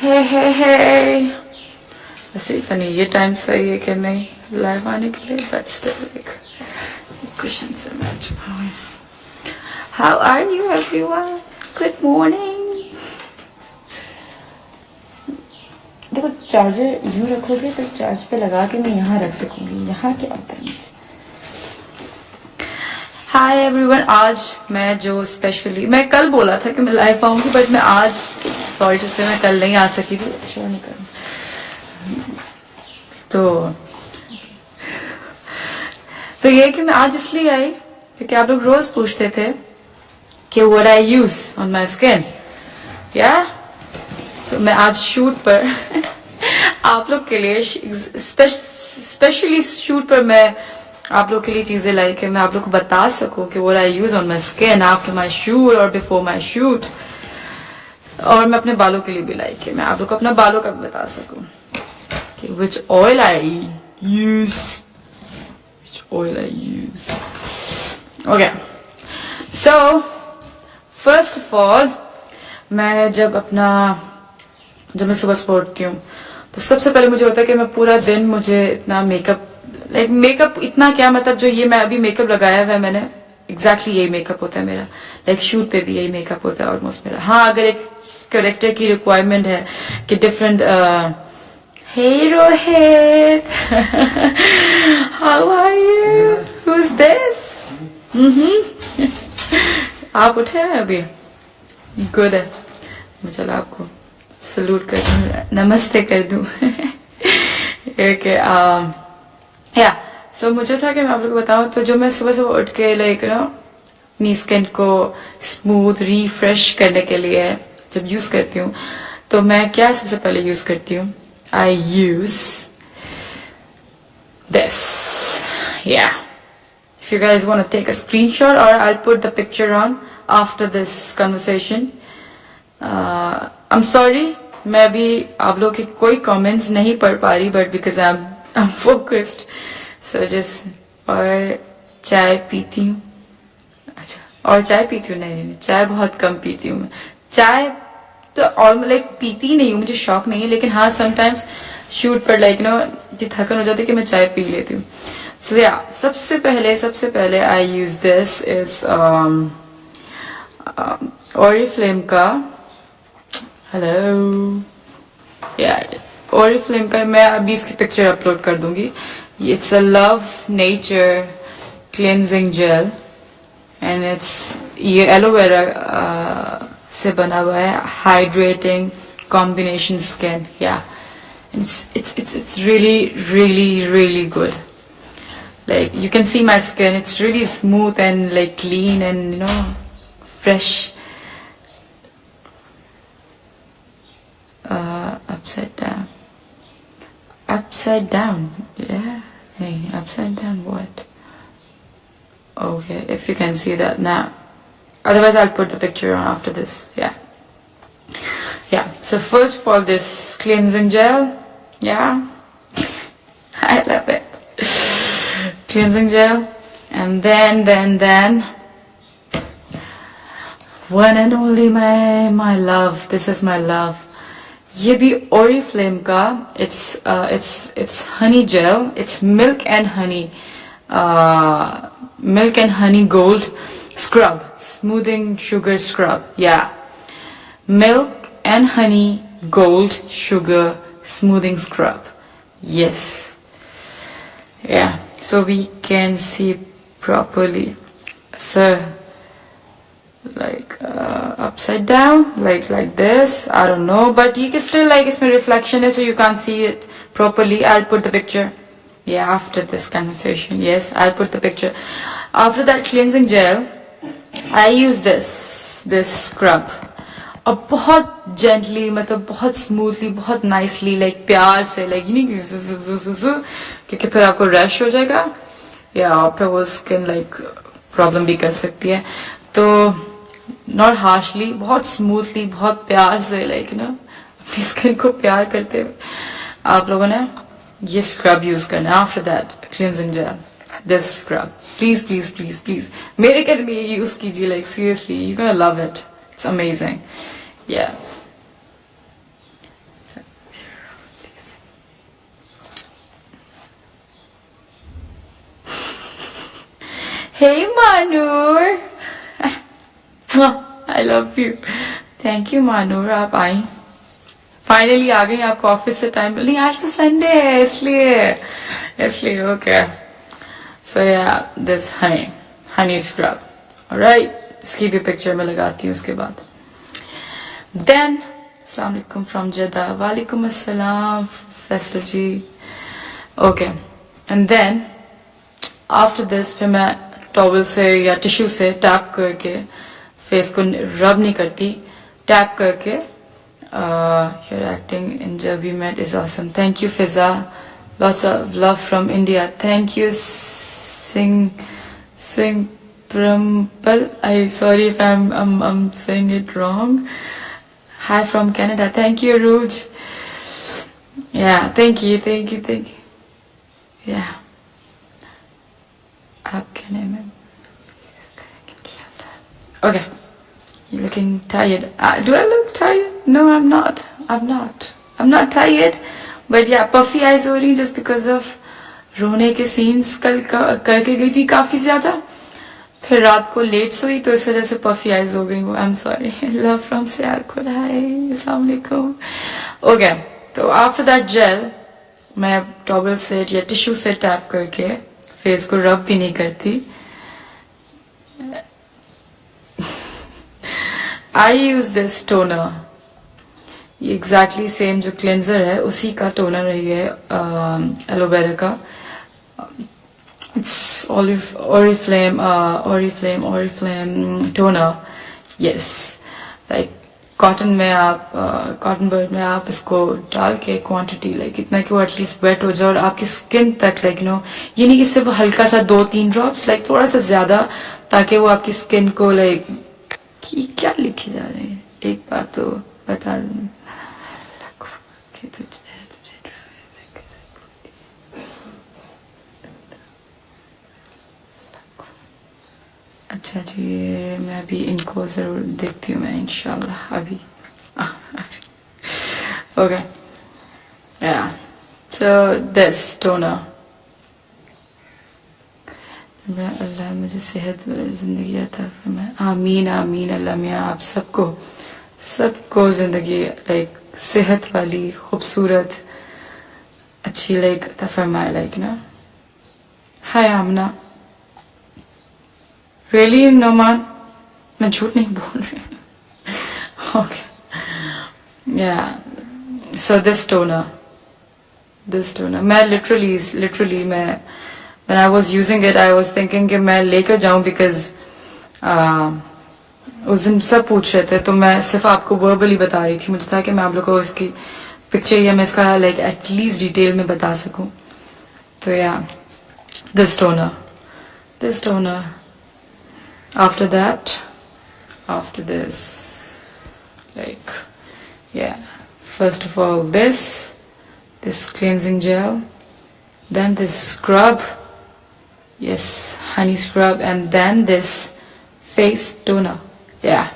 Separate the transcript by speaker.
Speaker 1: हे हे हे वैसे इतना ये टाइम सही है कि नहीं? लाइव आने के लिए बट स्टिल एक क्वेश्चन से match how are you everyone good morning देखो चार्जर यूँ रखोगे तो चार्ज पे लगा के मैं यहाँ रख सकूँगी, यहाँ क्या होता है मुझे हाय एवरीवन आज मैं जो स्पेशली मैं कल बोला था कि मैं लाइव आऊँगी बट मैं आज सॉरी से मैं कल नहीं आ सकी थी। शो नहीं कर तो तो ये कि मैं आज इसलिए आई क्योंकि आप लोग रोज पूछते थे कि what I use on my skin या so, मैं आज शूट पर आप लोग के लिए स्पेशली शूट पर मैं आप लोग के लिए चीज़ें लाई कि मैं आप लोग को बता सकूँ कि what I use on my skin after my shoot और बिफोर माय शूट और मैं अपने बालों के लिए भी लाई कि मैं आप लोग को अपना बालों का भी बता सकूँ कि which oil I use which oil I use okay so first of all मैं जब अपना, जब मैं सुबह सुबह हूँ तो सबसे पहले मुझे होता है कि मैं पूरा दिन मुझे इतना मेकअप लाइक मेकअप इतना क्या मतलब जो ये मैं अभी मेकअप लगाया हुआ है मैंने? एग्जैक्टली यही मेकअप होता है मेरा। लाइक like, शूट पे भी यही मेकअप होता है ऑलमोस्ट मेरा। हाँ अगर एक करेक्टर की रिक्वायरमेंट है कि different Hey Rohit, how are you? Mm-hmm. आप उठे हैं अभी? गुड है। मैं चलो आपको सल्यूट कर दूँ नमस्ते कर दूँ। एक या तो मुझे था कि मैं आप लोग को बताऊँ तो जो मैं सुबह सुबह उठ के लाइक ना अपनी स्किन को स्मूथ रिफ्रेश करने के लिए जब यूज़ करती हूँ तो मैं क्या सबसे पहले यूज़ करती हूँ? I use this yeah if you guys want to take a screenshot और I put the picture on after this conversation I am sorry मैं भी आप लोग के कोई कॉमेंट्स नहीं पढ़ पा रही but because I am focused So, just और चाय पीती हूँ। अच्छा और चाय पीती हूँ? नहीं नहीं, चाय बहुत कम पीती हूँ मैं। चाय तो ऑल लाइक पीती नहीं हूँ, मुझे शौक नहीं है, लेकिन हाँ समटाइम्स शूट पर लाइक नो इतनी थकन हो जाती है कि मैं चाय पी लेती हूँ। सो या सबसे पहले सबसे पहले I use this is Oriflame का हेलो या ओरी फ्लेम का मैं अभी इसकी पिक्चर अपलोड कर दूंगी it's a love nature cleansing gel and it's ये एलोवेरा से बना हुआ है हाइड्रेटिंग कॉम्बिनेशन स्किन या it's it's it's it's really really really good like you can see my skin it's really smooth and like clean and you know fresh Upside down yeah hey upside down what okay if you can see that now Otherwise, I'll put the picture on after this. Yeah. Yeah. So first of all, this cleansing gel. Yeah. I love it. cleansing gel. And then, then, then. One and only my, my love. This is my love. ये भी Oriflame का it's uh, it's it's honey gel it's milk and honey uh, milk and honey gold Scrub, smoothing sugar scrub. Yeah. Milk and honey gold sugar smoothing scrub. Yes. Yeah. So we can see properly. So like uh, upside down, like like this. I don't know, but you can still like it's my reflection is so you can't see it properly. I'll put the picture. Yeah, after this conversation. Yes, I'll put the picture. After that cleansing gel, I use this this scrub और बहुत gently मतलब बहुत smoothly बहुत nicely like प्यार से like नहीं क्योंकि फिर आपको रश हो जाएगा या फिर वो स्किन लाइक प्रॉब्लम भी कर सकती है तो नॉट हार्शली बहुत स्मूथली बहुत प्यार से लाइक यू नो अपनी स्किन को प्यार करते हुए। आप लोगों ने ये स्क्रब यूज़ करना है। After that cleansing gel this scrub please please please please मेरे घर में ये यूज़ कीजिए like seriously you can love it it's amazing yeah Hey, Manur! I love you. Thank you Manur. आप आई फाइनली आ गई आपको ऑफ़िस से time नहीं, आज तो संडे है, इसलिए इसलिए okay so yeah this honey honey scrub right इसकी भी पिक्चर में लगाती हूँ उसके बाद. देन अलैक्म फ्रॉम जदा वालेकुम अस्सलाम Faisal ji okay and then after this फिर मैं टॉवल से या टिश्यू से टैप करके फेस को रब नहीं करती टैप करके your acting in Jab We Met is awesome thank you Fiza lots of love from India thank you Singh Singh प्रम्पल I sorry if I am I'm saying it wrong. Hi from Canada. Thank you, Ruj. Yeah, thank you, thank you, thank you. Yeah. आपके name है Okay. You're looking tired. Uh, do I look tired? No, I'm not. I'm not. I'm not tired. But yeah, puffy eyes हो रही just because of रोने के scenes कल करके गई थी काफ़ी ज़्यादा फिर रात को लेट सोई तो इस वजह से पफी आइज़ हो गई I am sorry love from Sialkot hi okay तो आफ्टर दैट जेल मैं टॉबल से या टिश्यू से टैप करके फेस को रब भी नहीं करती I use this toner exactly same जो क्लेंजर है उसी का टोनर है एलोवेरा का। It's oriflame oriflame toner. Yes. Like cotton में आप कॉटन uh, बर्ड में आप इसको डाल के क्वांटिटी लाइक इतना कि वो एटलीस्ट वेट हो जाए और आपकी स्किन तक लाइक नो ये नहीं कि सिर्फ़ हल्का सा दो तीन ड्रॉप्स लाइक थोड़ा सा ज़्यादा ताकि वो आपकी स्किन को लाइक क्या लिखे जा रहे हैं? एक बात तो बता दूँ। अच्छा जी, मैं अभी इनको ज़रूर देखती हूँ मैं इनशाला अभी। Okay yeah. So, this toner अल्लाह मुझे सेहत ज़िंदगी आता फिर मैं, आमीन आमीन, अल्लाह मियाँ, आप सबको सबको ज़िंदगी लाइक सेहत वाली, खूबसूरत, अच्छी लाइक अता फरमाए लाइक ना। हाय, आमना। रियली नोमान मैं झूठ नहीं बोल रही okay yeah so this toner this toner मैं लिटरली लिटरली मैं when I was using it, I was thinking कि मैं लेकर जाऊँ because उस दिन सब पूछ रहे थे तो मैं सिर्फ़ आपको वर्बली बता रही थी मुझे था कि मैं आप लोगों को इसकी पिक्चर या मैं इसका लाइक एटलीस्ट डिटेल में बता सकूँ। तो yeah this toner this toner after that after this like yeah first of all this this cleansing gel then this scrub yes honey scrub and then this face toner. Yeah